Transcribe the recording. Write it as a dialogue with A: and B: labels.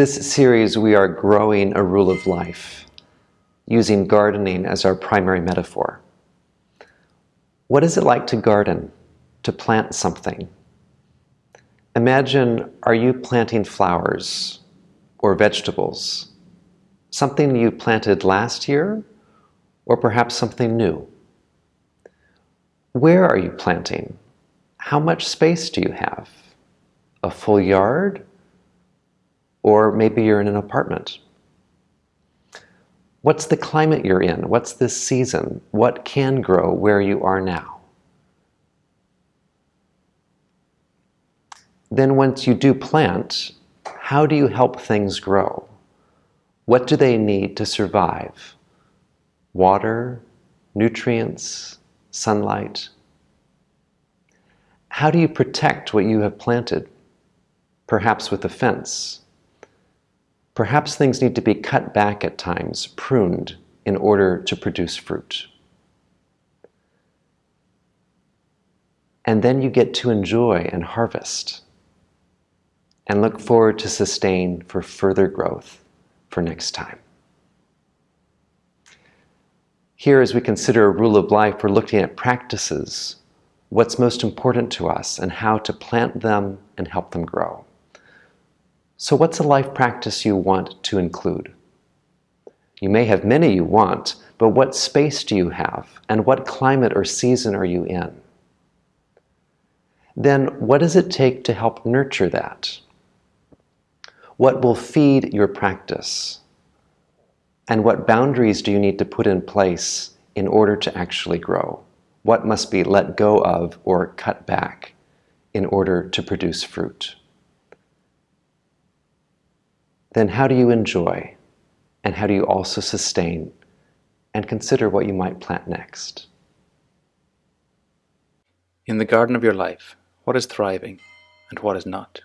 A: This series, we are growing a rule of life, using gardening as our primary metaphor. What is it like to garden, to plant something? Imagine, are you planting flowers or vegetables? Something you planted last year, or perhaps something new? Where are you planting? How much space do you have? A full yard? Or maybe you're in an apartment. What's the climate you're in? What's this season? What can grow where you are now? Then once you do plant, how do you help things grow? What do they need to survive? Water, nutrients, sunlight? How do you protect what you have planted? Perhaps with a fence, Perhaps things need to be cut back at times, pruned, in order to produce fruit. And then you get to enjoy and harvest and look forward to sustain for further growth for next time. Here, as we consider a rule of life, we're looking at practices, what's most important to us, and how to plant them and help them grow. So what's a life practice you want to include? You may have many you want, but what space do you have? And what climate or season are you in? Then what does it take to help nurture that? What will feed your practice? And what boundaries do you need to put in place in order to actually grow? What must be let go of or cut back in order to produce fruit? Then how do you enjoy and how do you also sustain and consider what you might plant next?
B: In the garden of your life, what is thriving and what is not?